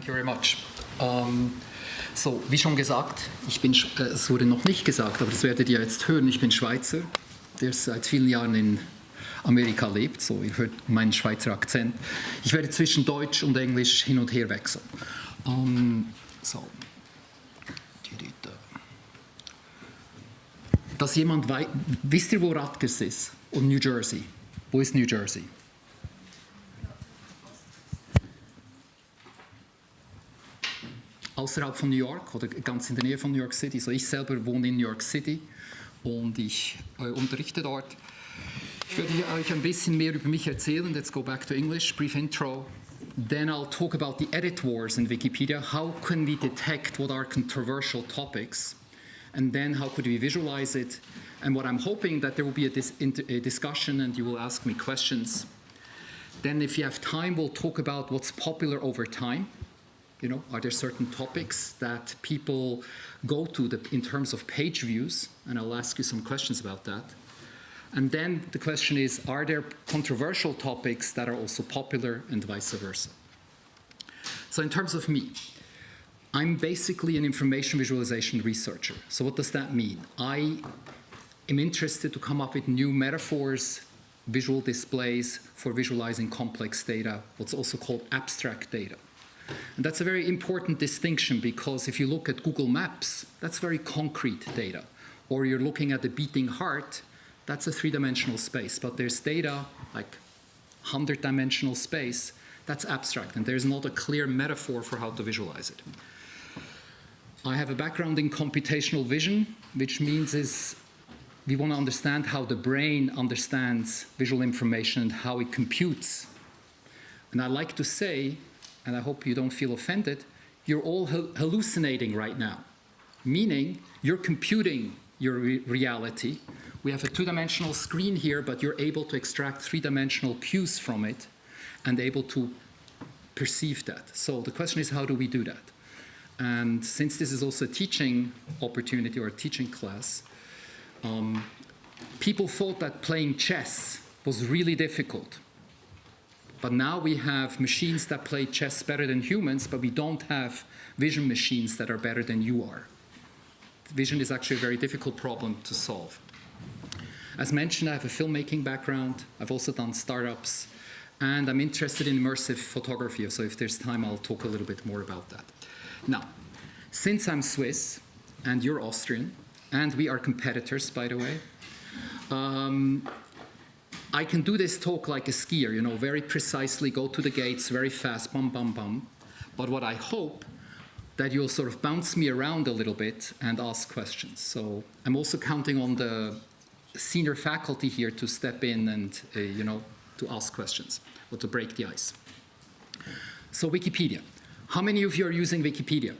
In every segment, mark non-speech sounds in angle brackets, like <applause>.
Thank you very much. Um, so, wie schon gesagt, ich bin, äh, es wurde noch nicht gesagt, aber das werdet ihr jetzt hören, ich bin Schweizer, der seit vielen Jahren in Amerika lebt, so ihr hört meinen Schweizer Akzent. Ich werde zwischen Deutsch und Englisch hin und her wechseln. Um, so. Dass jemand weiß, wisst ihr, wo Rutgers ist? Und New Jersey. Wo ist New Jersey? Außerhalb von New York oder ganz in der Nähe von New York City. So ich selber wohne in New York City und ich eh, äh, unterrichte dort. Ich werde euch ein bisschen mehr über mich erzählen. Let's go back to English, brief intro. Then I'll talk about the edit wars in Wikipedia. How can we detect what are controversial topics? And then how could we visualize it? And what I'm hoping that there will be a, dis a discussion and you will ask me questions. Then if you have time, we'll talk about what's popular over time. You know, are there certain topics that people go to the, in terms of page views? And I'll ask you some questions about that. And then the question is, are there controversial topics that are also popular and vice versa? So in terms of me, I'm basically an information visualization researcher. So what does that mean? I am interested to come up with new metaphors, visual displays for visualizing complex data, what's also called abstract data. And that's a very important distinction because if you look at Google Maps, that's very concrete data. Or you're looking at the beating heart, that's a three-dimensional space. But there's data, like 100-dimensional space, that's abstract. And there's not a clear metaphor for how to visualize it. I have a background in computational vision, which means is we want to understand how the brain understands visual information and how it computes. And I like to say and I hope you don't feel offended, you're all hallucinating right now, meaning you're computing your re reality. We have a two-dimensional screen here, but you're able to extract three-dimensional cues from it and able to perceive that. So the question is, how do we do that? And since this is also a teaching opportunity or a teaching class, um, people thought that playing chess was really difficult but now we have machines that play chess better than humans, but we don't have vision machines that are better than you are. Vision is actually a very difficult problem to solve. As mentioned, I have a filmmaking background. I've also done startups. And I'm interested in immersive photography, so if there's time, I'll talk a little bit more about that. Now, since I'm Swiss and you're Austrian, and we are competitors, by the way, um, I can do this talk like a skier, you know, very precisely, go to the gates very fast, bum, bum, bum. But what I hope that you'll sort of bounce me around a little bit and ask questions. So I'm also counting on the senior faculty here to step in and, uh, you know, to ask questions or to break the ice. So Wikipedia. How many of you are using Wikipedia?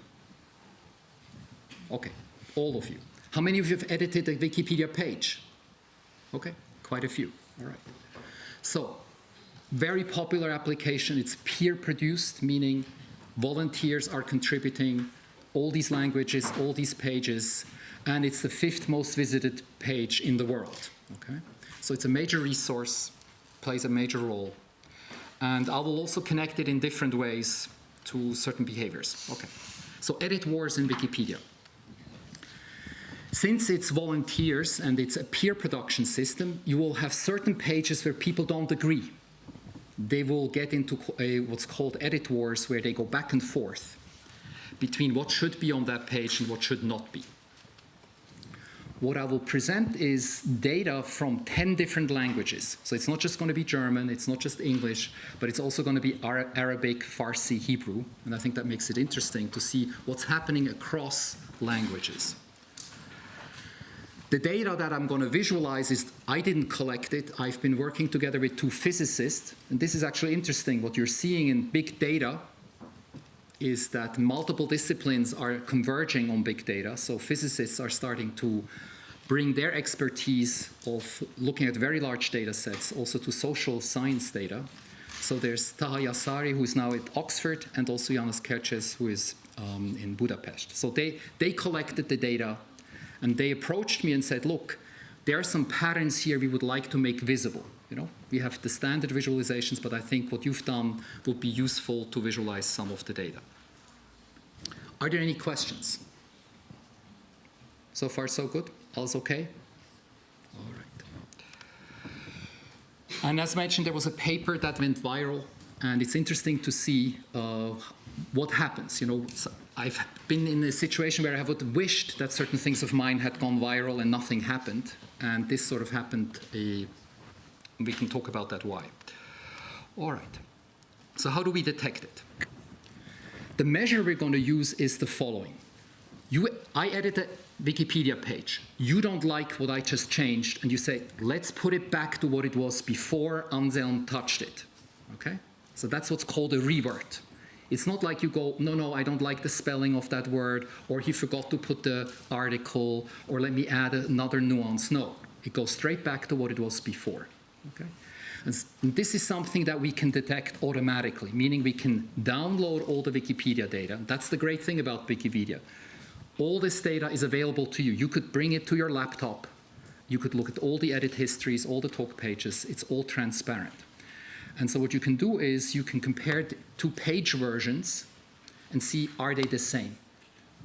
Okay, all of you. How many of you have edited a Wikipedia page? Okay, quite a few. All right. So, very popular application. It's peer-produced, meaning volunteers are contributing all these languages, all these pages, and it's the fifth most visited page in the world. Okay? So it's a major resource, plays a major role. And I will also connect it in different ways to certain behaviors. Okay. So edit wars in Wikipedia. Since it's volunteers and it's a peer production system, you will have certain pages where people don't agree. They will get into a, what's called edit wars where they go back and forth between what should be on that page and what should not be. What I will present is data from 10 different languages. So it's not just going to be German, it's not just English, but it's also going to be Arabic, Farsi, Hebrew. And I think that makes it interesting to see what's happening across languages. The data that I'm going to visualize is, I didn't collect it. I've been working together with two physicists. And this is actually interesting. What you're seeing in big data is that multiple disciplines are converging on big data. So physicists are starting to bring their expertise of looking at very large data sets also to social science data. So there's Taha Yasseri, who is now at Oxford, and also Janos Kertesz, who is um, in Budapest. So they, they collected the data and they approached me and said, look, there are some patterns here we would like to make visible. You know, we have the standard visualizations, but I think what you've done would be useful to visualize some of the data. Are there any questions? So far, so good? All's okay? All right. And as mentioned, there was a paper that went viral, and it's interesting to see uh, what happens. You know, I've been in a situation where I have wished that certain things of mine had gone viral and nothing happened, and this sort of happened. A, we can talk about that why. All right. So how do we detect it? The measure we're going to use is the following. You, I edit a Wikipedia page. You don't like what I just changed, and you say, let's put it back to what it was before Anselm touched it. Okay? So that's what's called a revert. It's not like you go, no, no, I don't like the spelling of that word, or he forgot to put the article, or let me add another nuance. No, it goes straight back to what it was before. Okay? And this is something that we can detect automatically, meaning we can download all the Wikipedia data. That's the great thing about Wikipedia. All this data is available to you. You could bring it to your laptop. You could look at all the edit histories, all the talk pages. It's all transparent. And so what you can do is you can compare two page versions and see are they the same.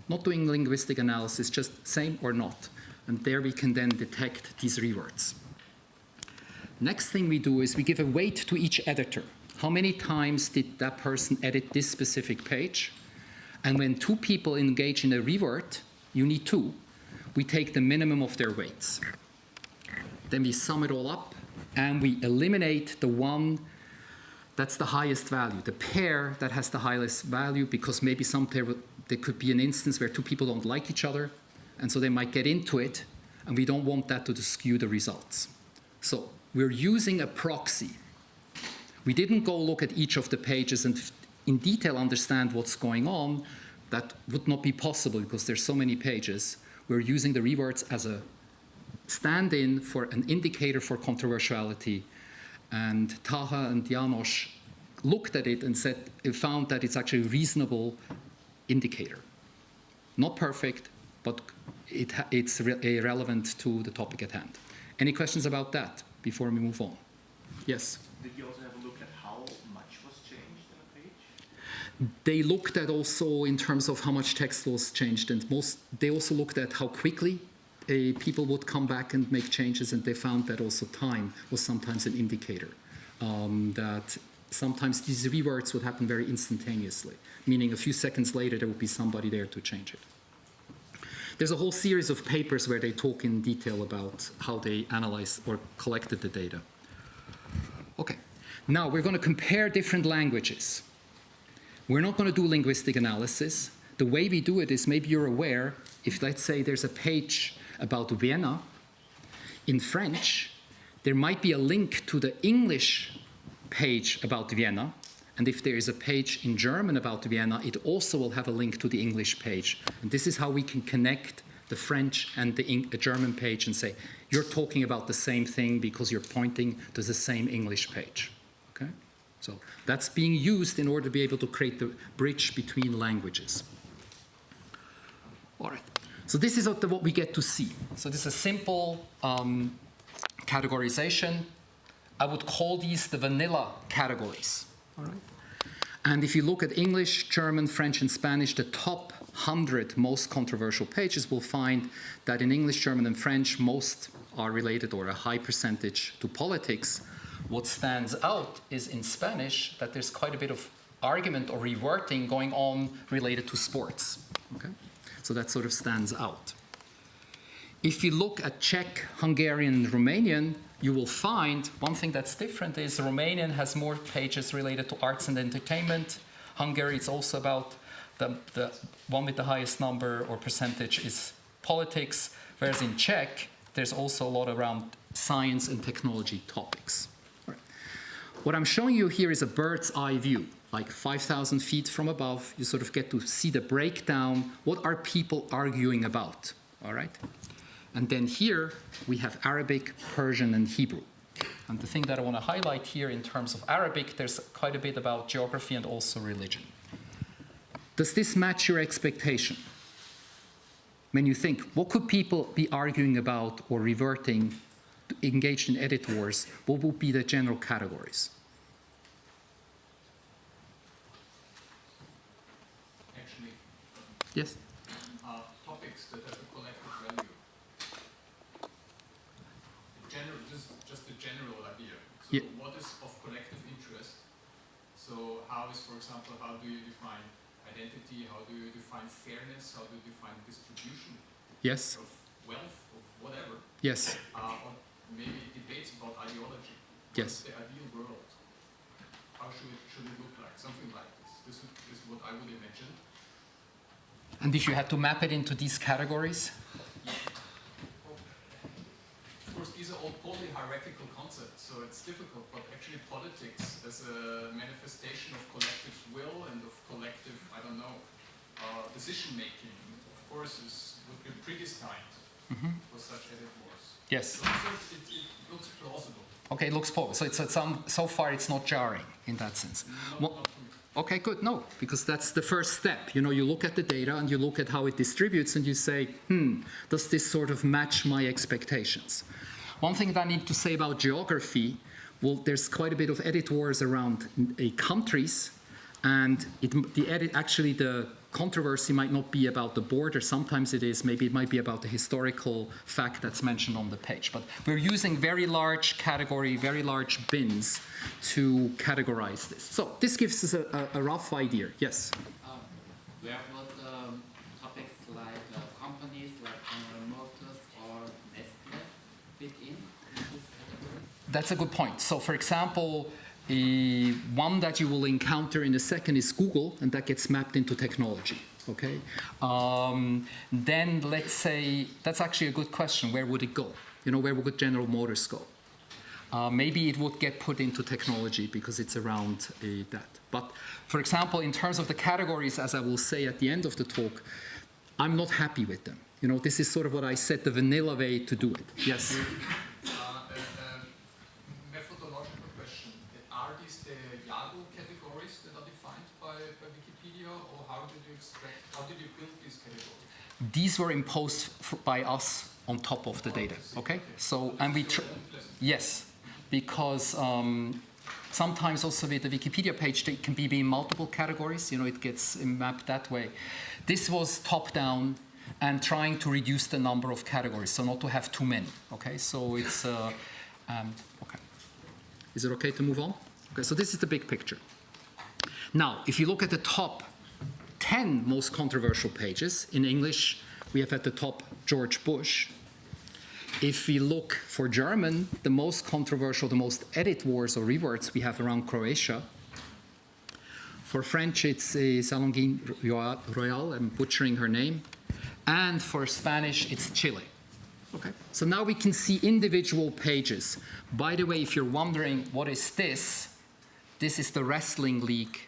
Not doing linguistic analysis, just same or not. And there we can then detect these reverts. Next thing we do is we give a weight to each editor. How many times did that person edit this specific page? And when two people engage in a revert, you need two. We take the minimum of their weights. Then we sum it all up and we eliminate the one that's the highest value, the pair that has the highest value because maybe some pair, there could be an instance where two people don't like each other and so they might get into it and we don't want that to skew the results. So we're using a proxy. We didn't go look at each of the pages and in detail understand what's going on. That would not be possible because there's so many pages. We're using the reverts as a stand-in for an indicator for controversiality. And Taha and Janos looked at it and said, found that it's actually a reasonable indicator. Not perfect, but it, it's re relevant to the topic at hand. Any questions about that? before we move on. Yes? Did you also have a look at how much was changed in a page? They looked at also in terms of how much text was changed, and most they also looked at how quickly uh, people would come back and make changes, and they found that also time was sometimes an indicator. Um, that sometimes these reverts would happen very instantaneously, meaning a few seconds later there would be somebody there to change it. There's a whole series of papers where they talk in detail about how they analyzed or collected the data. Okay, now we're going to compare different languages. We're not going to do linguistic analysis. The way we do it is maybe you're aware, if let's say there's a page about Vienna in French, there might be a link to the English page about Vienna, and if there is a page in German about Vienna, it also will have a link to the English page. And this is how we can connect the French and the, the uh, German page and say, you're talking about the same thing because you're pointing to the same English page. Okay? So that's being used in order to be able to create the bridge between languages. All right. So this is what we get to see. So this is a simple um, categorization. I would call these the vanilla categories. All right. And if you look at English, German, French, and Spanish, the top 100 most controversial pages will find that in English, German, and French, most are related or a high percentage to politics. What stands out is in Spanish that there's quite a bit of argument or reverting going on related to sports. Okay? So that sort of stands out. If you look at Czech, Hungarian, and Romanian, you will find one thing that's different is Romanian has more pages related to arts and entertainment. Hungary is also about the, the one with the highest number or percentage is politics, whereas in Czech, there's also a lot around science and technology topics. What I'm showing you here is a bird's eye view, like 5,000 feet from above. You sort of get to see the breakdown. What are people arguing about? All right. And then here we have Arabic, Persian, and Hebrew. And the thing that I want to highlight here in terms of Arabic, there's quite a bit about geography and also religion. Does this match your expectation? When you think, what could people be arguing about or reverting, engaged in edit wars, what would be the general categories? Yes? uh, topics that have a collective value. General, just, just a general idea. So Yeah. what is of collective interest? So how is, for example, how do you define identity? How do you define fairness? How do you define distribution Yes? of wealth, of whatever? Yes? Uh, or maybe debates about ideology. Yes. The ideal world? How should it, should it look like? Something like this. This this is what I would imagine. And if you had to map it into these categories? Of course, these are all totally hierarchical concepts, so it's difficult, but actually politics as a manifestation of collective will and of collective, I don't know, uh, decision making, of course, is, would be predestined for such as it was. Yes. So, so it, it looks plausible. Okay, it looks possible. So, it's, it's, um, so far it's not jarring in that sense. Not, Okay, good. No, because that's the first step. You know, you look at the data and you look at how it distributes and you say, hmm, does this sort of match my expectations? One thing that I need to say about geography, well, there's quite a bit of edit wars around uh, countries, and it, the edit, actually the controversy might not be about the border. Sometimes it is. Maybe it might be about the historical fact that's mentioned on the page. But we're using very large category, very large bins to categorize this. So this gives us a, a, a rough idea. Yes. Um, where would um, topics like uh, companies like General Motors or Nestle fit in in this category? That's a good point. So, for example, a, one that you will encounter in a second is Google, and that gets mapped into technology. Okay. Um, then let's say that's actually a good question. Where would it go? You know, where would General Motors go? Uh, maybe it would get put into technology because it's around uh, that. But for example, in terms of the categories, as I will say at the end of the talk, I'm not happy with them. You know, this is sort of what I said, the vanilla way to do it. Yes. Uh, a, a methodological question. Are these the Yahoo categories that are defined by, by Wikipedia, or how did you expect, how did you build these categories? These were imposed by us on top of the data. Okay, so and we yes, because um, sometimes also with the Wikipedia page it can be in multiple categories. You know, it gets mapped that way. This was top down and trying to reduce the number of categories, so not to have too many. Okay, so it's uh, um, okay. Is it okay to move on? Okay, so this is the big picture. Now, if you look at the top 10 most controversial pages. In English, we have at the top George Bush. If we look for German, the most controversial, the most edit wars or reverts we have around Croatia. For French, it's uh, Salonguin Royal- Royal, I'm butchering her name. And for Spanish, it's Chile. Okay. So now we can see individual pages. By the way, if you're wondering what is this, this is the wrestling league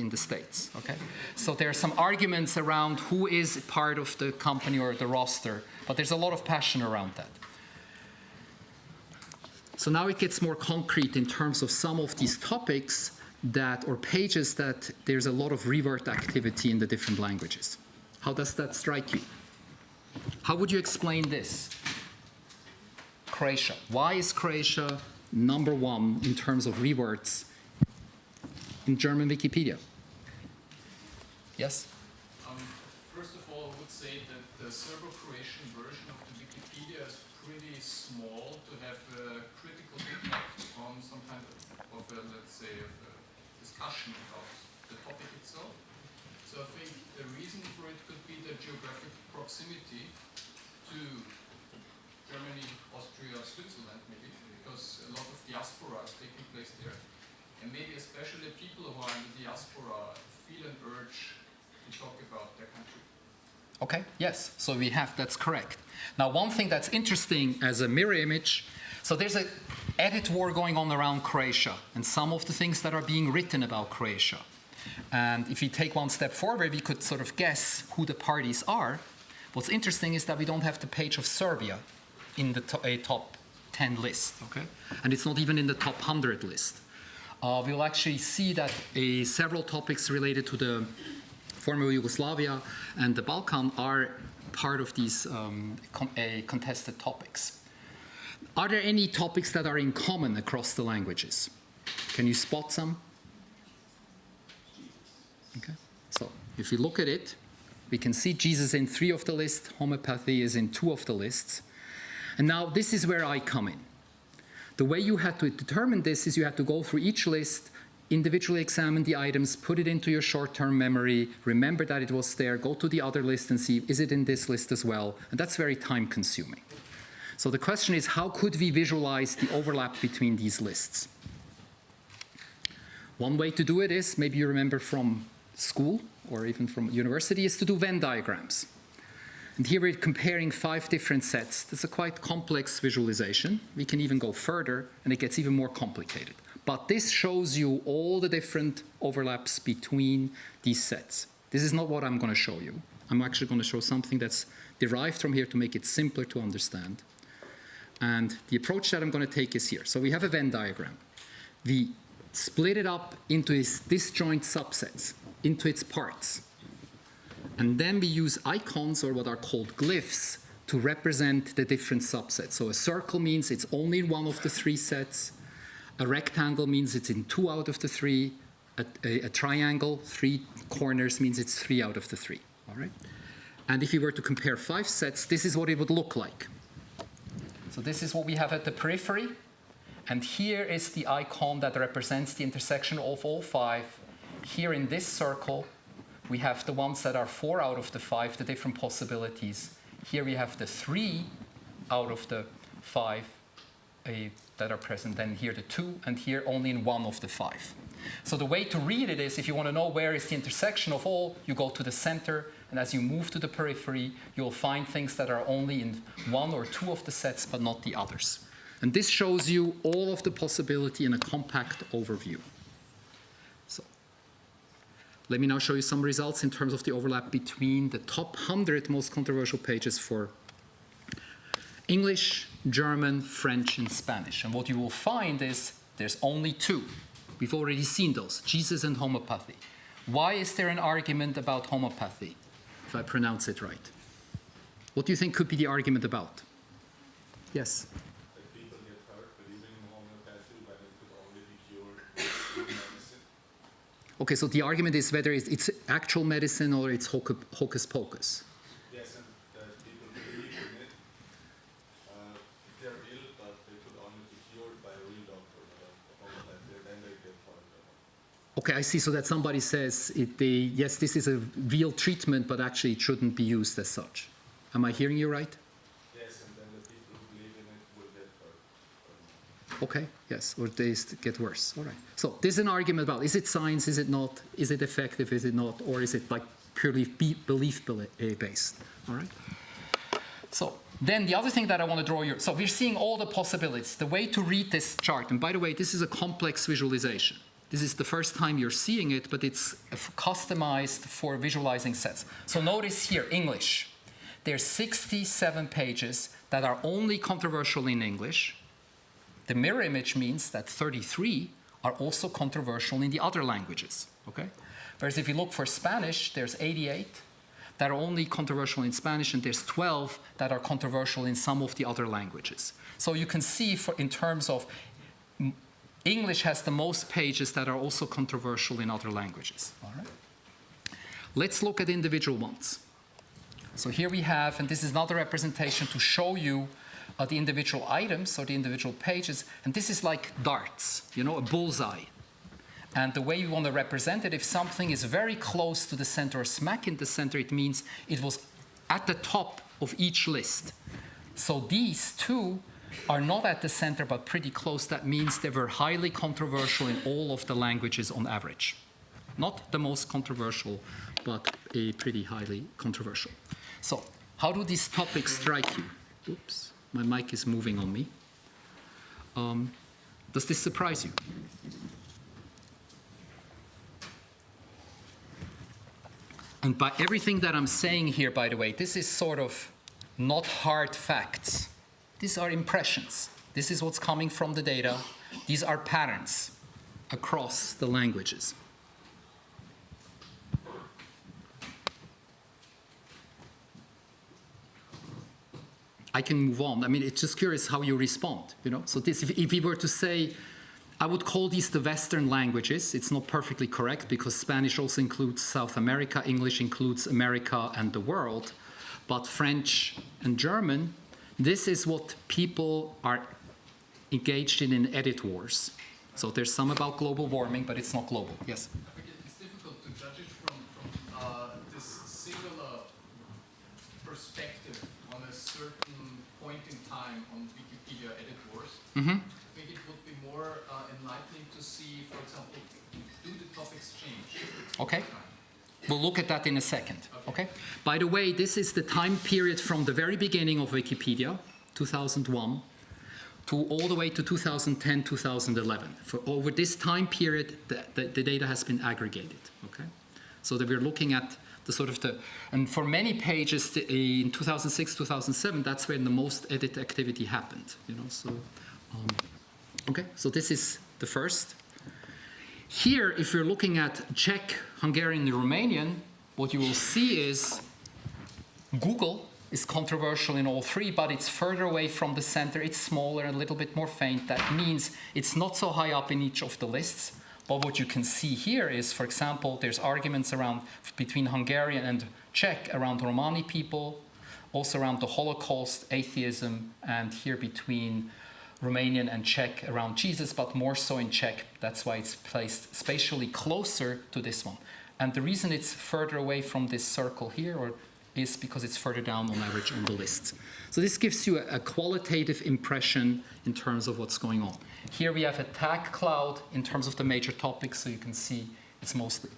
in the States. Okay? So there are some arguments around who is part of the company or the roster, but there's a lot of passion around that. So now it gets more concrete in terms of some of these topics that or pages that there's a lot of revert activity in the different languages. How does that strike you? How would you explain this? Croatia. Why is Croatia number one in terms of reverts in German Wikipedia? Yes? Um, first of all, I would say that the Serbo-Croatian version of the Wikipedia is pretty small to have a critical impact on some kind of, of a, let's say, of a discussion about the topic itself. So I think the reason for it could be the geographic proximity to Germany, Austria, Switzerland, maybe, because a lot of diaspora is taking place there. And maybe especially people who are in the diaspora feel an urge to talk about their country. Okay, yes. So we have, that's correct. Now, one thing that's interesting as a mirror image, so there's a edit war going on around Croatia and some of the things that are being written about Croatia. And if we take one step forward, we could sort of guess who the parties are. What's interesting is that we don't have the page of Serbia in the to- top 10 list, okay? And it's not even in the top 100 list. Uh, we'll actually see that several topics related to the former Yugoslavia and the Balkan are part of these um, contested topics. Are there any topics that are in common across the languages? Can you spot some? Okay. So if you look at it, We can see Jesus in three of the lists, homeopathy is in two of the lists. And now this is where I come in. The way you had to determine this is you had to go through each list, individually examine the items, put it into your short-term memory, remember that it was there, go to the other list and see, is it in this list as well? And that's very time-consuming. So the question is, how could we visualize the overlap between these lists? One way to do it is, maybe you remember from school or even from university, is to do Venn diagrams. And here we're comparing five different sets. That's a quite complex visualization. We can even go further, and it gets even more complicated. But this shows you all the different overlaps between these sets. This is not what I'm going to show you. I'm actually going to show something that's derived from here to make it simpler to understand. And the approach that I'm going to take is here. So we have a Venn diagram. We split it up into its disjoint subsets, into its parts. And then we use icons, or what are called glyphs, to represent the different subsets. So a circle means it's only one of the three sets. A rectangle means it's in two out of the three. A, a, a triangle, three corners, means it's three out of the three. All right? And if you were to compare five sets, this is what it would look like. So this is what we have at the periphery. And here is the icon that represents the intersection of all five. Here in this circle, we have the ones that are four out of the five, the different possibilities. Here we have the three out of the five uh, that are present, then here the two, and here only in one of the five. So the way to read it is, if you want to know where is the intersection of all, you go to the center, and as you move to the periphery, you'll find things that are only in one or two of the sets, but not the others. And this shows you all of the possibility in a compact overview. So let me now show you some results in terms of the overlap between the top 100 most controversial pages for English, German, French, and Spanish. And what you will find is there's only two. We've already seen those, Jesus and homeopathy. Why is there an argument about homeopathy, if I pronounce it right? What do you think could be the argument about? Yes? Okay, so the argument is whether it's, actual medicine or it's hocus pocus. Yes, and that people believe in it. Uh, if they're ill, but they could only be cured by a real doctor, not a homeopathy, then they get hurt. Okay, I see. So that somebody says, it, they, yes, this is a real treatment, but actually it shouldn't be used as such. Am I hearing you right? Yes, and then the people who believe in it will get hurt. Okay, yes, or they get worse. All right. So this is an argument about is it science, is it not, is it effective, is it not, or is it like purely be- belief beli- eh, based? All right. So then the other thing that I want to draw your so we're seeing all the possibilities. The way to read this chart, and by the way, this is a complex visualization. This is the first time you're seeing it, but it's customized for visualizing sets. So notice here, English. There's 67 pages that are only controversial in English. The mirror image means that 33 are also controversial in the other languages. Okay? Whereas if you look for Spanish, there's 88 that are only controversial in Spanish, and there's 12 that are controversial in some of the other languages. So you can see, for, in terms of English has the most pages that are also controversial in other languages. All right? Let's look at individual ones. So here we have, and this is another representation to show you uh, the individual items or the individual pages, and this is like darts, you know, a bullseye. And the way you want to represent it, if something is very close to the center or smack in the center, it means it was at the top of each list. So these two are not at the center but pretty close. That means they were highly controversial in all of the languages on average. Not the most controversial, but a pretty highly controversial. So, how do these topics strike you? Oops, my mic is moving on me. Um, does this surprise you? And by everything that I'm saying here, by the way, this is sort of not hard facts. These are impressions. This is what's coming from the data. These are patterns across the languages. I can move on. I mean, it's just curious how you respond. You know, so this, if, if we were to say, I would call these the Western languages. It's not perfectly correct because Spanish also includes South America, English includes America and the world, but French and German, this is what people are engaged in in edit wars. So there's some about global warming, but it's not global. Yes? It's difficult to judge it from, from uh, this singular perspective on a certain point in time on Wikipedia editors. Mm-hmm. I think it would be more uh, enlightening to see, for example, do the topics change? Okay. We'll look at that in a second. Okay. By the way, this is the time period from the very beginning of Wikipedia, 2001, to all the way to 2010, 2011. For over this time period, the, the, the data has been aggregated. Okay. So that we're looking at the sort of the, and for many pages in 2006, 2007, that's when the most edit activity happened. You know. So, um, okay. So this is the first. Here, if you're looking at Czech, Hungarian, and Romanian, what you will see is Google is controversial in all three, but it's further away from the center. It's smaller and a little bit more faint. That means it's not so high up in each of the lists. But what you can see here is, for example, there's arguments around between Hungarian and Czech around Romani people, also around the Holocaust, atheism, and here between Romanian and Czech around Jesus, but more so in Czech. That's why it's placed spatially closer to this one. And the reason it's further away from this circle here or is because it's further down on average on the list. So this gives you a, a qualitative impression in terms of what's going on. Here we have a tag cloud in terms of the major topics, so you can see it's mostly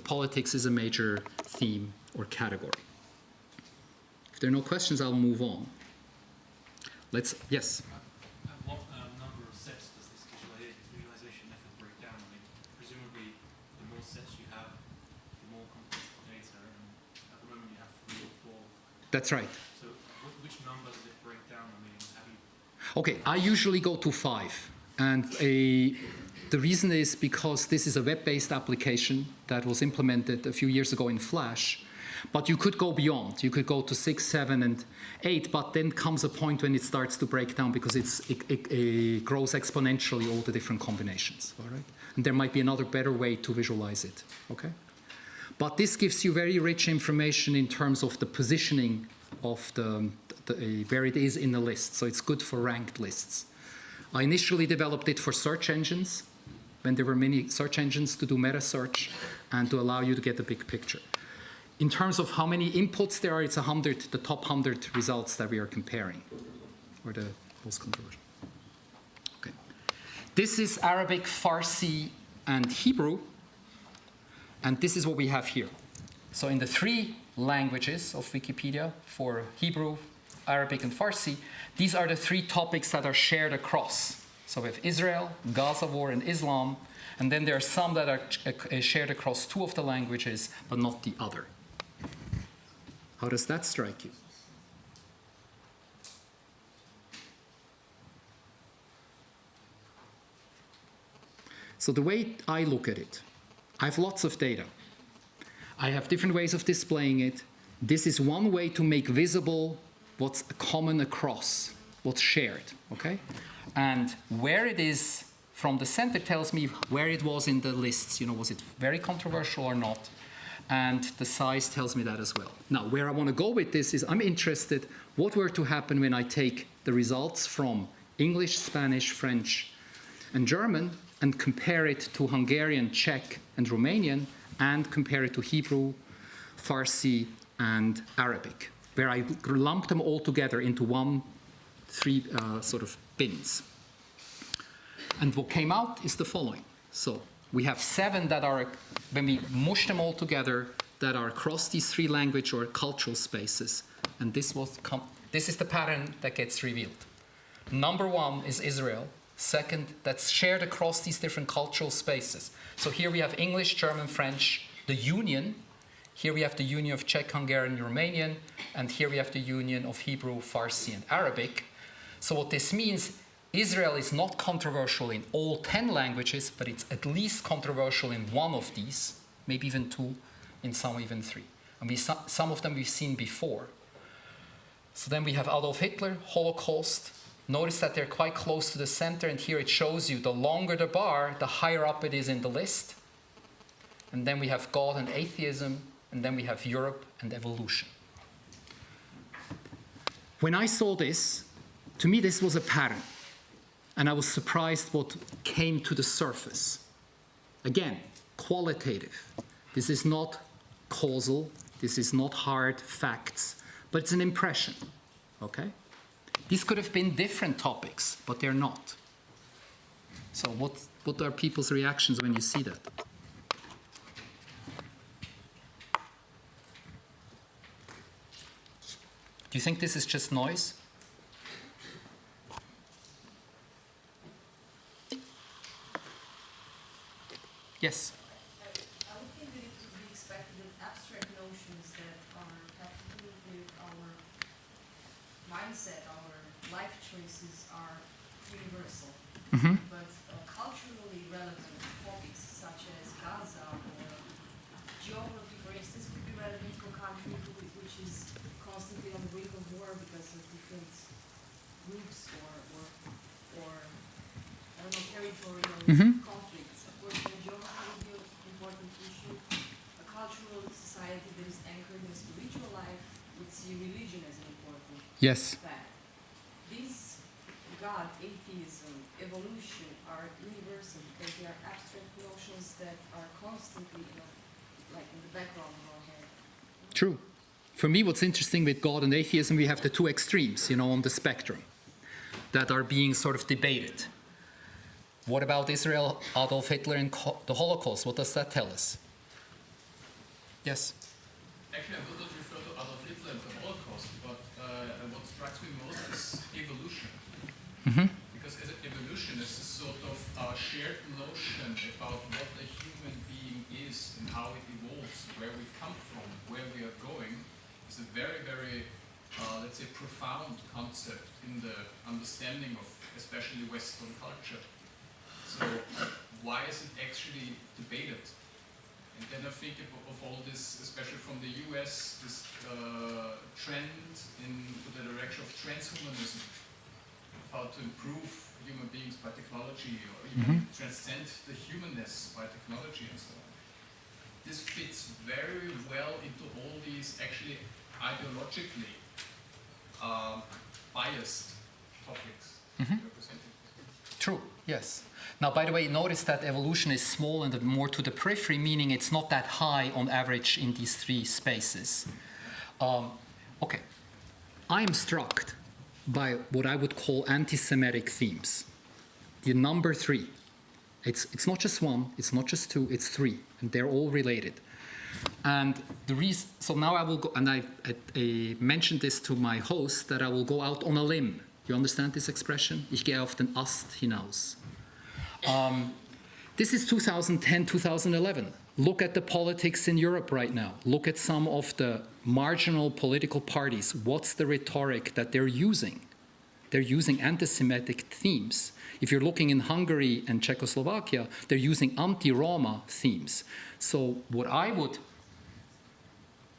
politics is a major theme or category. If there are no questions, I'll move on. Let's yes. And what um, number of sets does this visuali- visualization method break down? I mean, presumably, the more sets you have, the more complex the data, and at the moment you have three or four. That's right. So, which number does it break down? I mean, have you Okay, I usually go to five. And a, the reason is because this is a web-based application that was implemented a few years ago in Flash. But you could go beyond. You could go to six, seven, and eight, but then comes a point when it starts to break down because it's, it, it, it grows exponentially, all the different combinations, all right? And there might be another better way to visualize it, okay? But this gives you very rich information in terms of the positioning of the, the, uh, where it is in the list. So it's good for ranked lists. I initially developed it for search engines when there were many search engines to do meta search and to allow you to get a big picture. In terms of how many inputs there are, it's 100, the top 100 results that we are comparing, or the most conversion. Okay. This is Arabic, Farsi, and Hebrew. And this is what we have here. So in the three languages of Wikipedia, for Hebrew, Arabic, and Farsi, these are the three topics that are shared across. So we have Israel, Gaza war, and Islam, and then there are some that are uh, shared across two of the languages, but not the other. How does that strike you? So the way I look at it, I have lots of data. I have different ways of displaying it. This is one way to make visible what's common across, what's shared, okay? And where it is from the center tells me where it was in the lists. You know, was it very controversial or not? And the size tells me that as well. Now, where I want to go with this is I'm interested what were to happen when I take the results from English, Spanish, French, and German and compare it to Hungarian, Czech, and Romanian, and compare it to Hebrew, Farsi, and Arabic, where I lump them all together into one, three uh, sort of bins. And what came out is the following. So we have seven that are, when we mush them all together, that are across these three language or cultural spaces. And this, was this is the pattern that gets revealed. Number one is Israel. Second, that's shared across these different cultural spaces. So here we have English, German, French, the Union. Here we have the Union of Czech, Hungarian, Romanian. And here we have the Union of Hebrew, Farsi, and Arabic. So what this means, Israel is not controversial in all 10 languages, but it's at least controversial in one of these, maybe even two, in some even three. And we, some of them we've seen before. So then we have Adolf Hitler, Holocaust, Notice that they're quite close to the center, and here it shows you the longer the bar, the higher up it is in the list. And then we have God and atheism, and then we have Europe and evolution. When I saw this, to me this was a pattern, and I was surprised what came to the surface. Again, qualitative. This is not causal, this is not hard facts, but it's an impression. Okay? These could have been different topics, but they're not. So, what, what are people's reactions when you see that? Do you think this is just noise? Yes. I would think that it would be expected that abstract notions that are have to do with our mindset, our life choices are universal. Mm-hmm. But uh, culturally relevant topics such as Gaza or geography, for instance, could be relevant to a country who- which is constantly on the brink of war because of different groups or, or, or I don't know, territorial Mhm. conflicts. Of course, the geography would be an important issue. A cultural society that is anchored in spiritual life would see religion as an important Yes. fact. These God, atheism, evolution are universal because they are abstract notions that are constantly, you know, like in the background of our head. True. For me, what's interesting with God and atheism, we have the two extremes, you know, on the spectrum that are being sort of debated. What about Israel, Adolf Hitler, and the Holocaust? What does that tell us? Yes. Actually, I would not refer to Adolf Hitler and the Holocaust, but uh, what strikes me most is evolution. Mhm. Because as evolution is a sort of uh, shared notion about what a human being is and how it evolves, where we come from, where we are going, is a very, very, uh, let's say, profound concept in the understanding of especially Western culture. So why is it actually debated? And then I think of, of all this, especially from the US, this uh, trend into the direction of transhumanism, how to improve human beings by technology or even transcend the humanness by technology and so on. This fits very well into all these actually ideologically um, biased topics you're presenting. True, yes. Now, by the way, notice that evolution is small and more to the periphery, meaning it's not that high on average in these three spaces. Um, okay. I am struck by what I would call anti Semitic themes. The number three. It's, it's not just one, it's not just two, it's three, and they're all related. And the reason, so now I will go, and I, I, I mentioned this to my host that I will go out on a limb. You understand this expression? Ich gehe auf den Ast hinaus. Um, this is 2010, 2011. Look at the politics in Europe right now. Look at some of the marginal political parties. What's the rhetoric that they're using? They're using anti Semitic themes. If you're looking in Hungary and Czechoslovakia, they're using anti Roma themes. So, what I would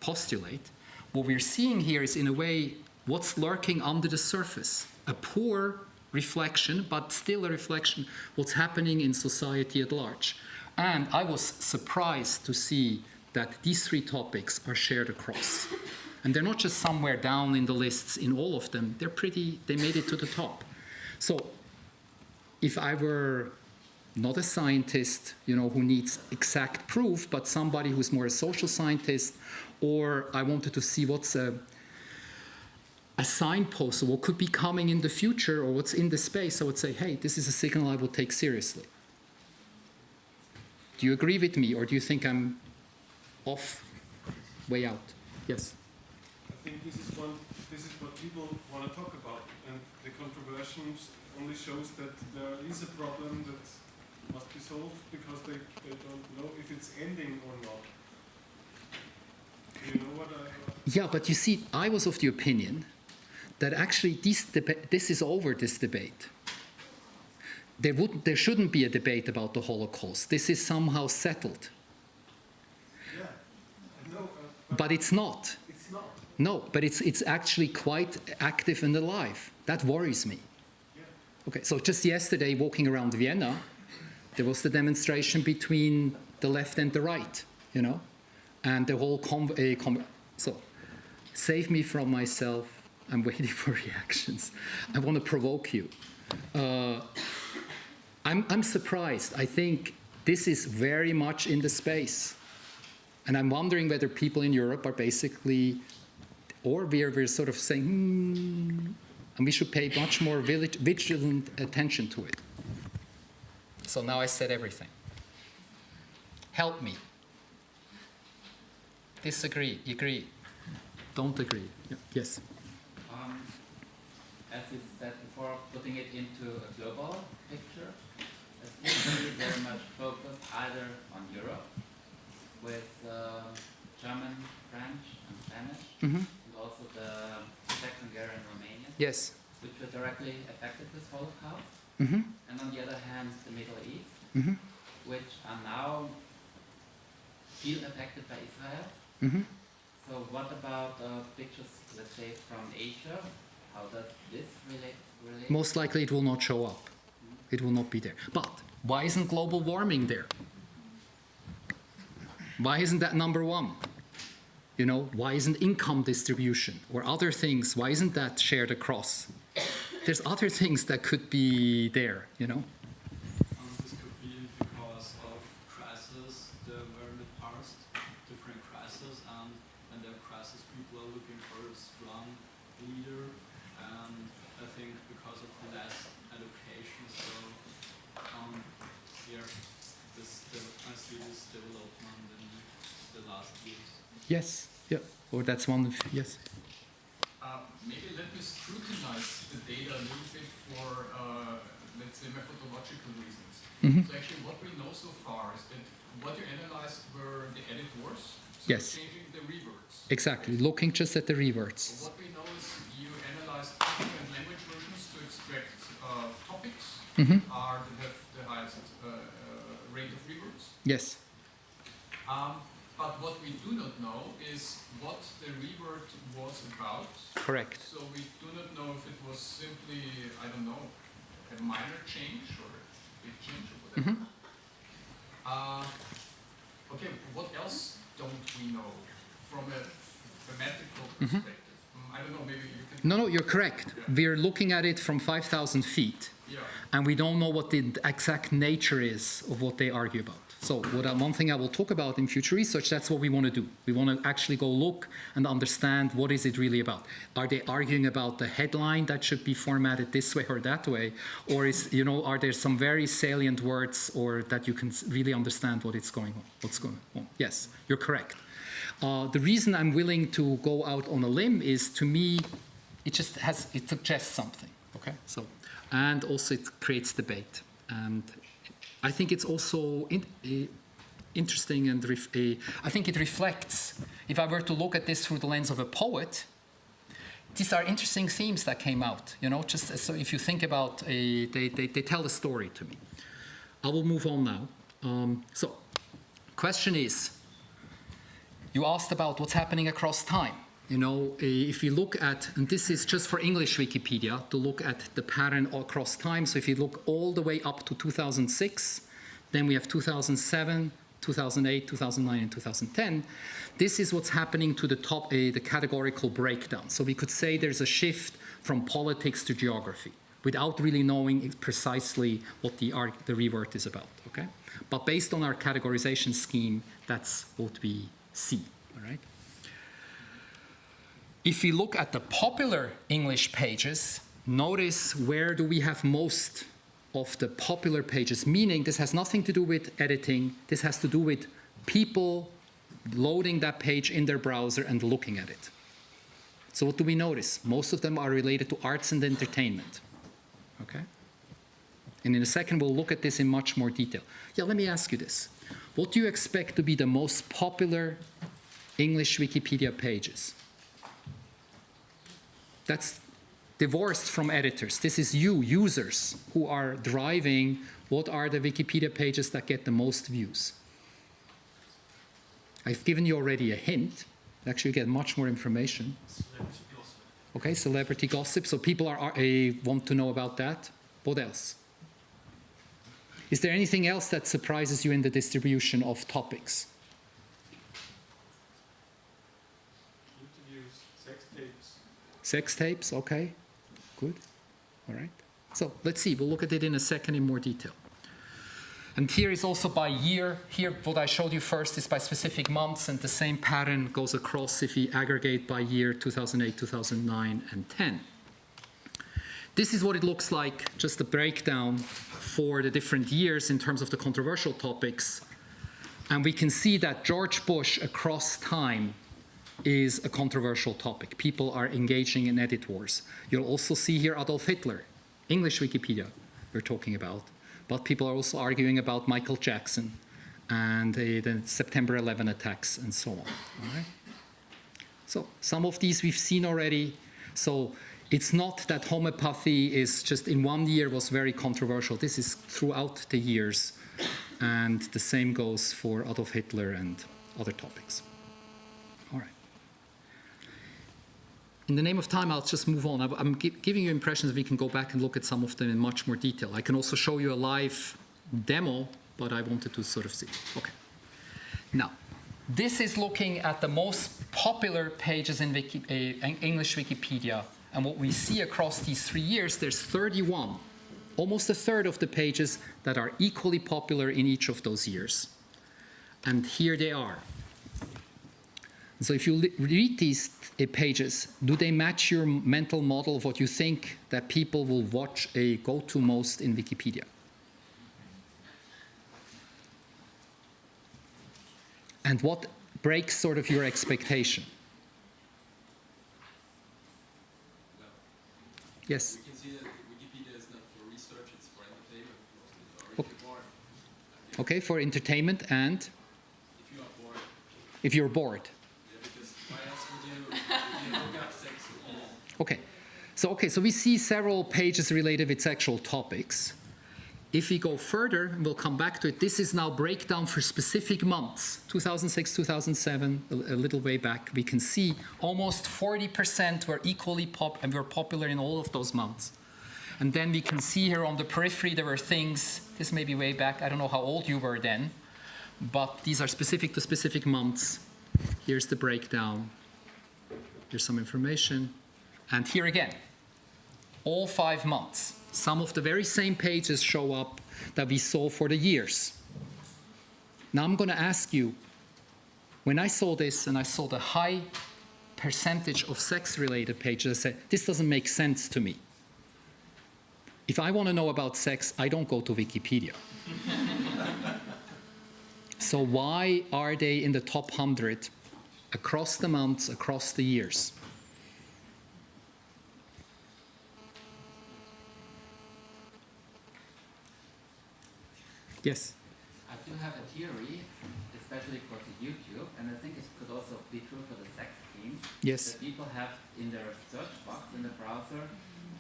postulate, what we're seeing here is, in a way, what's lurking under the surface. A poor reflection, but still a reflection, what's happening in society at large. And I was surprised to see that these three topics are shared across. And they're not just somewhere down in the lists in all of them, they're pretty, they made it to the top. So if I were not a scientist, you know, who needs exact proof, but somebody who's more a social scientist, or I wanted to see what's a, a signpost of what could be coming in the future or what's in the space, I would say, hey, this is a signal I would take seriously. Do you agree with me, or do you think I'm off, way out? Yes. I think this is one. This is what people want to talk about, and the controversies only shows that there is a problem that must be solved because they, they don't know if it's ending or not. Do you know what I? Yeah, but you see, I was of the opinion that actually this, this is over, this debate. There, would, there shouldn't be a debate about the Holocaust. This is somehow settled. Yeah, know, uh, but But it's not. it's not. No, but it's, it's actually quite active and alive. That worries me. Okay, so just yesterday, walking around Vienna, there was the demonstration between the left and the right, you know, and the whole com- so save me from myself. I'm waiting <laughs> for reactions. I want to provoke you. Uh, I'm, I'm surprised. I think this is very much in the space. And I'm wondering whether people in Europe are basically, or we're, we're sort of saying, hmm, and we should pay much more vigilant attention to it. So now I said everything. Help me. Disagree, agree, don't agree. Yeah. Yes. As you said before, putting it into a global picture, especially very much focused either on Europe with uh, German, French, and Spanish, hmm and also the Czech, Hungarian, Romanian, Yes. which were directly affected with Holocaust, hmm and on the other hand, the Middle East, hmm which are now feel affected by Israel. hmm So what about uh, pictures, let's say, from Asia? Most likely it will not show up. It will not be there. But why isn't global warming there? Why isn't that number one? You know, why isn't income distribution or other things, why isn't that shared across? There's other things that could be there, you know? Um, this could be because of crises. There were in the past different crises, and when there are crises, people are looking for a strong leader. And I think because of less education, so um, here, this de- I see this development in the last years. Yes, yeah. Or that's one of, yes. Uh, maybe let me scrutinize the data a little bit for, uh, let's say, methodological reasons. Mhm. So actually, what we know so far is that what you analyzed were the editors, so Yes. changing the reverts. Exactly, looking just at the So reverts. what we know is you analyzed different language versions to extract uh, topics Mhm. are that have the highest uh, uh, rate of reverts. Yes, Um, but what we do not know is what the revert was about. correct. So we do not know if it was simply, I don't know, a minor change or a big change or whatever. Mhm. Uh, okay, what else don't we know from a thematical perspective? Mm, I don't know, maybe you can. No, no, you're correct. We're looking at it from 5,000 feet. Yeah. and we don't know what the exact nature is of what they argue about. So, what I, one thing I will talk about in future research, that's what we want to do. We want to actually go look and understand what is it really about. Are they arguing about the headline that should be formatted this way or that way, or is you know are there some very salient words or that you can really understand what it's going on? What's going on? Yes, you're correct. Uh, the reason I'm willing to go out on a limb is, to me, it just has it suggests something. Okay, so and also it creates debate, and I think it's also in, eh, interesting and eh, I think it reflects. If I were to look at this through the lens of a poet, these are interesting themes that came out. You know, just so if you think about a, they, they, they tell a story to me. I will move on now. Um, so, question is, you asked about what's happening across time. You know, eh, if you look at, and this is just for English Wikipedia, to look at the pattern across time. So if you look all the way up to 2006, then we have 2007, 2008, 2009, and 2010. This is what's happening to the top, eh, the categorical breakdown. So we could say there's a shift from politics to geography without really knowing precisely what the, arg- the revert is about, okay? But based on our categorization scheme, that's what we see, all right? If we look at the popular English pages, notice where do we have most of the popular pages, meaning this has nothing to do with editing, this has to do with people loading that page in their browser and looking at it. So what do we notice? Most of them are related to arts and entertainment. Okay? And in a second, we'll look at this in much more detail. Yeah, let me ask you this. What do you expect to be the most popular English Wikipedia pages? That's divorced from editors. This is you, users, who are driving what are the Wikipedia pages that get the most views. I've given you already a hint. Actually, you get much more information. Okay, celebrity gossip. So people are, are uh, want to know about that. What else? Is there anything else that surprises you in the distribution of topics? Interviews, sex tapes. Sex tapes, okay, good, all right. So let's see, we'll look at it in a second in more detail. And here is also by year. Here, what I showed you first is by specific months, and the same pattern goes across if we aggregate by year 2008, 2009, and 10. This is what it looks like, just a breakdown for the different years in terms of the controversial topics. And we can see that George Bush across time is a controversial topic. People are engaging in edit wars. You'll also see here Adolf Hitler, English Wikipedia we're talking about. But people are also arguing about Michael Jackson and uh, the September 11 attacks and so on. So some of these we've seen already. So it's not that homeopathy is just in one year was very controversial. This is throughout the years. And the same goes for Adolf Hitler and other topics. All right. In the name of time, I'll just move on. I'm- gi- giving you impressions. We can go back and look at some of them in much more detail. I can also show you a live demo, but I wanted to sort of see. Okay. Now, this is looking at the most popular pages in Wiki, uh, English Wikipedia. And what we see across these three years, there's 31, almost a third of the pages that are equally popular in each of those years. And here they are. So if you read these pages, do they match your mental model of what you think that people will watch a go-to most in Wikipedia? And what breaks sort of your expectation? Yes. We can see that Wikipedia is not for research, it's for entertainment bored. Okay, for entertainment and If you are bored, if you're bored. yeah, because why else would you, would you look up sex or Okay. So okay, so we see several pages related with sexual topics. If we go further, and we'll come back to it, this is now breakdown for specific months, 2006, 2007, a, a little way back. We can see almost 40% were equally pop and were popular in all of those months. And then we can see here on the periphery there were things, this may be way back, I don't know how old you were then, but these are specific to specific months. Here's the breakdown. Here's some information. And here again, all five months, some of the very same pages show up that we saw for the years. Now I'm going to ask you, when I saw this and I saw the high percentage of sex-related pages, I said, this doesn't make sense to me. If I want to know about sex, I don't go to Wikipedia. <laughs> so why are they in the top 100 across the months, across the years? Yes. I do have a theory, especially for the YouTube, and I think it could also be true for the sex themes. Yes. That people have in their search box in the browser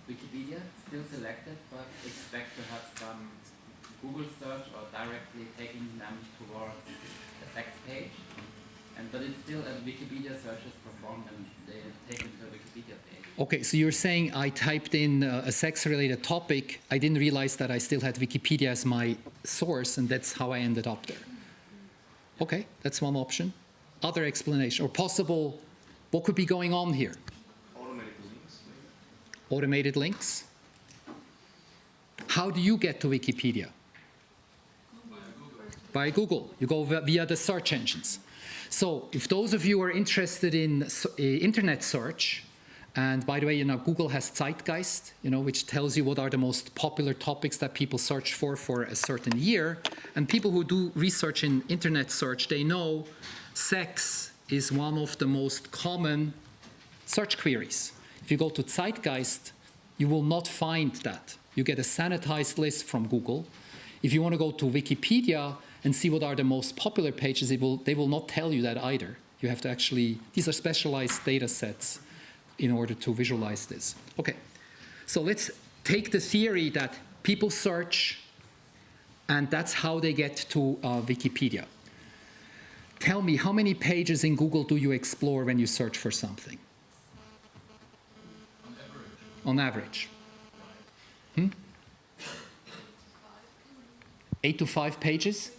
Wikipedia still selected, but expect to have some Google search or directly taking them towards the sex page. And but it's still a Wikipedia search is performed and they take them to a Wikipedia page. Okay, so you're saying I typed in uh, a sex-related topic. I didn't realize that I still had Wikipedia as my source, and that's how I ended up there. Okay, that's one option. Other explanation or possible, what could be going on here? Automated links. Automated links. How do you get to Wikipedia? By Google. You go via the search engines. So if those of you are interested in uh, internet search, and by the way, you know, Google has Zeitgeist, you know, which tells you what are the most popular topics that people search for for a certain year. And people who do research in internet search, they know sex is one of the most common search queries. If you go to Zeitgeist, you will not find that. You get a sanitized list from Google. If you want to go to Wikipedia and see what are the most popular pages, will, they will not tell you that either. You have to actually, these are specialized data sets in order to visualize this. Okay, so let's take the theory that people search and that's how they get to uh, Wikipedia. Tell me, how many pages in Google do you explore when you search for something? on average. on average. Hmm? Eight to five pages?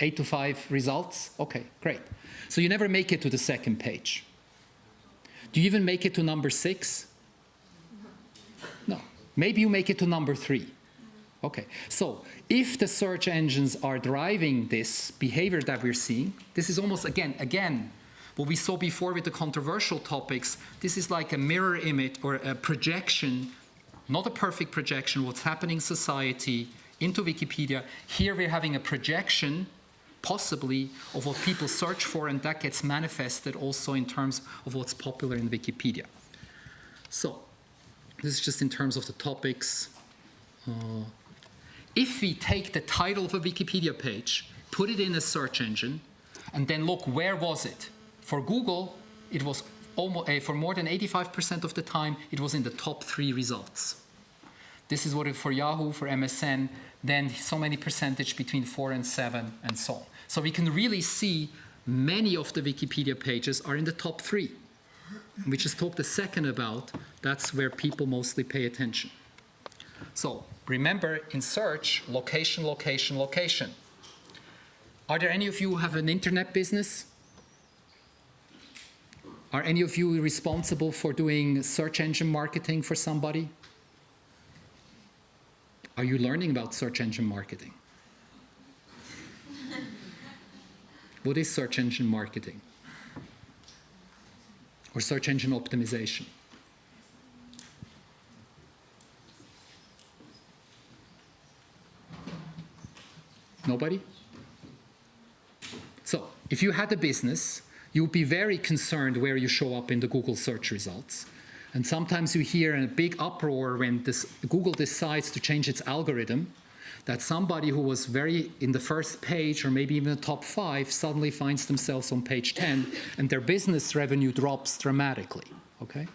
Eight to five results? Okay, great. So you never make it to the second page. Do you even make it to number six? No. Maybe you make it to number three. Okay, so if the search engines are driving this behavior that we're seeing, this is almost again, again, what we saw before with the controversial topics, this is like a mirror image or a projection, not a perfect projection, what's happening in society into Wikipedia. Here we're having a projection, possibly, of what people search for, and that gets manifested also in terms of what's popular in Wikipedia. So, this is just in terms of the topics. Uh, if we take the title of a Wikipedia page, put it in a search engine, and then look where was it? For Google, it was almost, uh, for more than 85% of the time, it was in the top three results. This is what it for Yahoo, for MSN, then so many percentage between four and seven, and so on. So we can really see many of the Wikipedia pages are in the top three. We just talked a second about, that's where people mostly pay attention. So remember, in search, location, location, location. Are there any of you who have an internet business? Are any of you responsible for doing search engine marketing for somebody? Are you learning about search engine marketing? <laughs> what is search engine marketing? Or search engine optimization? Nobody? So, if you had a business, you would be very concerned where you show up in the Google search results. And sometimes you hear a big uproar when this, Google decides to change its algorithm, that somebody who was very in the first page or maybe even the top five suddenly finds themselves on page 10 and their business revenue drops dramatically, okay?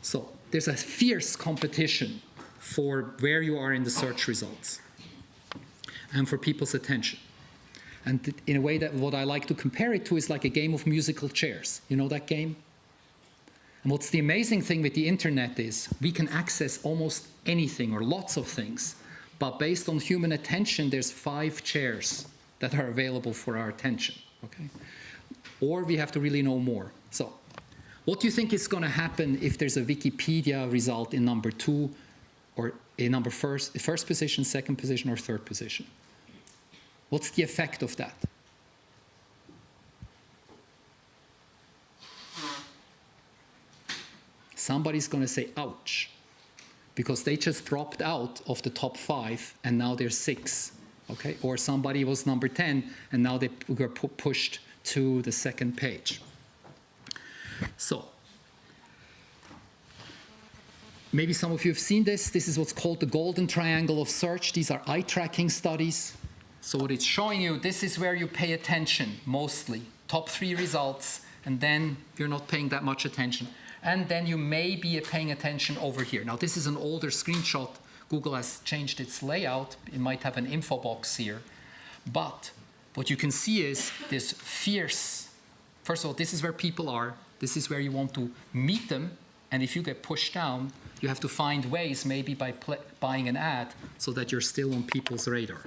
So there's a fierce competition for where you are in the search results and for people's attention. And in a way that what I like to compare it to is like a game of musical chairs. You know that game? And what's the amazing thing with the internet is we can access almost anything or lots of things, but based on human attention, there's five chairs that are available for our attention, okay? Or we have to really know more. So, what do you think is going to happen if there's a Wikipedia result in number two, or in number first, first position, second position, or third position? What's the effect of that? Somebody's going to say, ouch, because they just dropped out of the top five and now they're six, okay? Or somebody was number 10 and now they were pu pushed to the second page. So, maybe some of you have seen this. This is what's called the golden triangle of search. These are eye tracking studies. So what it's showing you, this is where you pay attention mostly. Top three results, and then you're not paying that much attention. And then you may be paying attention over here. Now this is an older screenshot. Google has changed its layout. It might have an info box here. But what you can see is this fierce, first of all, this is where people are. This is where you want to meet them. And if you get pushed down, you have to find ways, maybe by buying an ad, so that you're still on people's radar.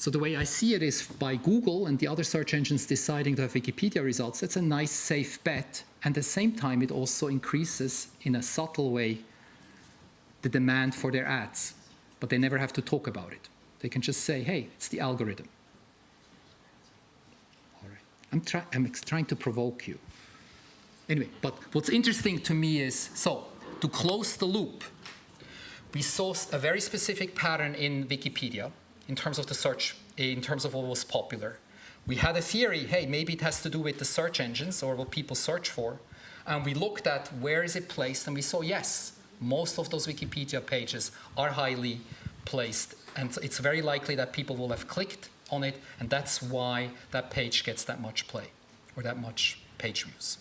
So the way I see it is by Google and the other search engines deciding to have Wikipedia results, that's a nice safe bet. And at the same time, it also increases in a subtle way the demand for their ads. But they never have to talk about it. They can just say, hey, it's the algorithm. All right. I'm, try I'm trying to provoke you. Anyway, but what's interesting to me is, so to close the loop, we saw a very specific pattern in Wikipedia in terms of the search, in terms of what was popular. We had a theory, hey, maybe it has to do with the search engines or what people search for. And we looked at where is it placed, and we saw, yes, most of those Wikipedia pages are highly placed. And it's very likely that people will have clicked on it, and that's why that page gets that much play or that much page views.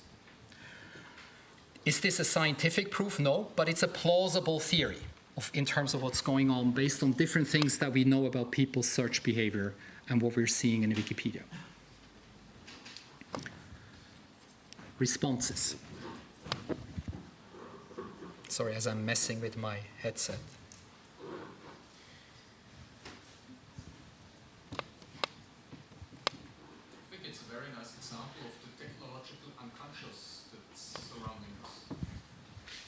Is this a scientific proof? No, but it's a plausible theory of, in terms of what's going on based on different things that we know about people's search behavior and what we're seeing in Wikipedia. Responses. Sorry, as I'm messing with my headset.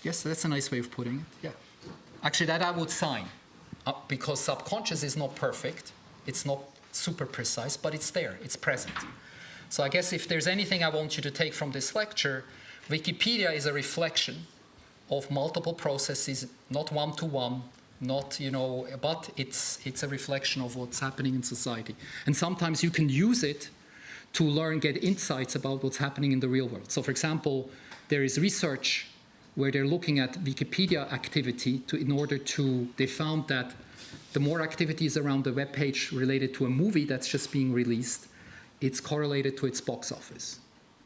Yes, that's a nice way of putting it. Yeah. Actually, that I would sign uh, because subconscious is not perfect. It's not super precise, but it's there. It's present. So I guess if there's anything I want you to take from this lecture, Wikipedia is a reflection of multiple processes, not one to one, not you know, but it's it's a reflection of what's happening in society. And sometimes you can use it to learn, get insights about what's happening in the real world. So, for example, there is research where they're looking at Wikipedia activity to, in order to, they found that the more activities around the web page related to a movie that's just being released, it's correlated to its box office.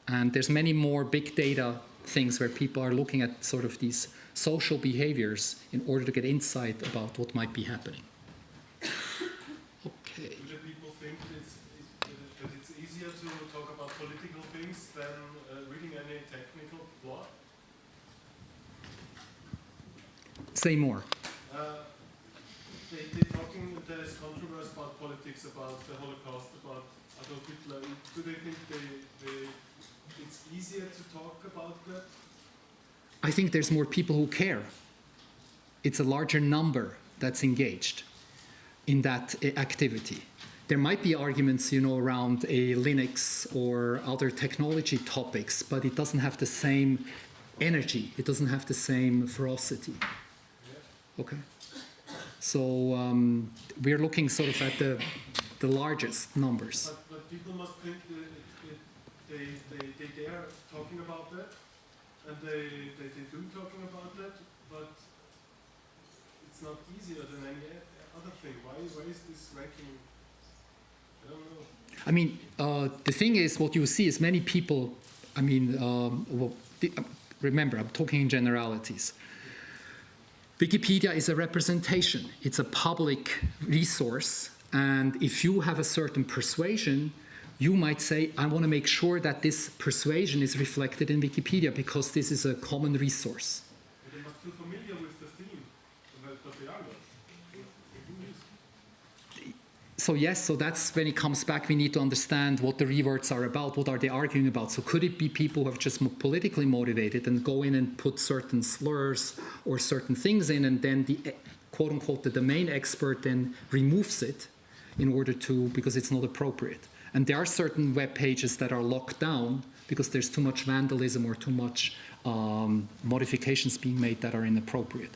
And there's many more big data things where people are looking at sort of these social behaviors in order to get insight about what might be happening. Okay. Do the people think it's, it's, that it's easier to talk about political things than uh, reading any technical blog? Say more. Uh, they, they talking, there is controversy about politics, about the Holocaust, about Adolf Hitler. Do they think they, they, it's easier to talk about that? I think there's more people who care. It's a larger number that's engaged in that uh, activity. There might be arguments, you know, around a Linux or other technology topics, but it doesn't have the same energy. It doesn't have the same ferocity. Okay. So um, we're looking sort of at the the largest numbers. But, but people must think that it, it, they, they, they dare talking about that, and they, they, they do talking about that, but it's not easier than any other thing. Why, why is this ranking? I don't know. I mean, uh, the thing is, what you see is many people. I mean, um, well, the, uh, remember, I'm talking in generalities. Wikipedia is a representation. It's a public resource, and if you have a certain persuasion, you might say, I want to make sure that this persuasion is reflected in Wikipedia because this is a common resource. But they must feel familiar with the theme, but, but they are not. Who is? So yes, so that's when it comes back, we need to understand what the reverts are about, what are they arguing about. So could it be people who are just politically motivated and go in and put certain slurs or certain things in and then the eh, quote unquote the domain expert then removes it in order to, because it's not appropriate. And there are certain web pages that are locked down because there's too much vandalism or too much um, modifications being made that are inappropriate.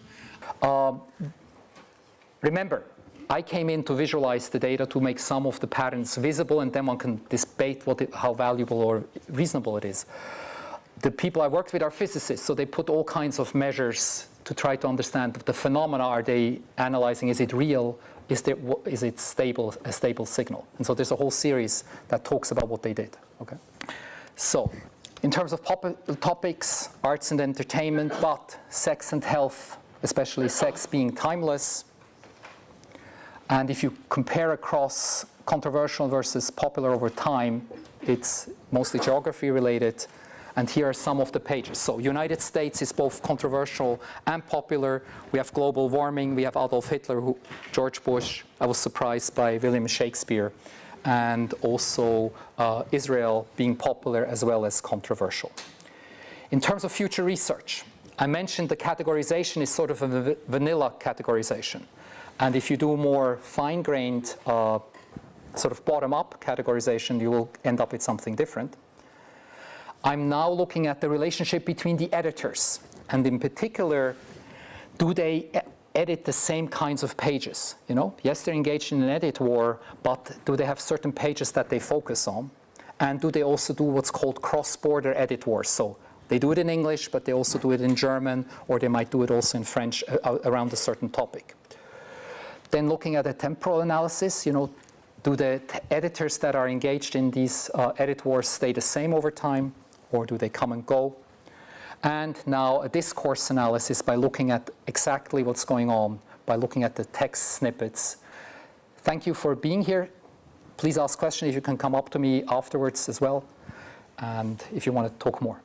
Um, Remember, I came in to visualize the data to make some of the patterns visible, and then one can debate what it, how valuable or reasonable it is. The people I worked with are physicists, so they put all kinds of measures to try to understand the phenomena. Are they analyzing? Is it real? Is, there, is it stable, a stable signal? And so there's a whole series that talks about what they did. Okay. So, in terms of topics, arts and entertainment, but sex and health, especially sex being timeless, and if you compare across controversial versus popular over time, it's mostly geography related. And here are some of the pages. So United States is both controversial and popular. We have global warming. We have Adolf Hitler, who, George Bush. I was surprised by William Shakespeare. And also uh, Israel being popular as well as controversial. In terms of future research, I mentioned the categorization is sort of a vanilla categorization. And if you do more fine-grained, uh, sort of bottom-up categorization, you will end up with something different. I'm now looking at the relationship between the editors, and in particular, do they edit the same kinds of pages? You know, yes, they're engaged in an edit war, but do they have certain pages that they focus on? And do they also do what's called cross-border edit wars? So they do it in English, but they also do it in German, or they might do it also in French uh, uh, around a certain topic. Then looking at a temporal analysis, you know, do the editors that are engaged in these uh, edit wars stay the same over time, or do they come and go? And now a discourse analysis by looking at exactly what's going on, by looking at the text snippets. Thank you for being here. Please ask questions if you can come up to me afterwards as well, and if you want to talk more.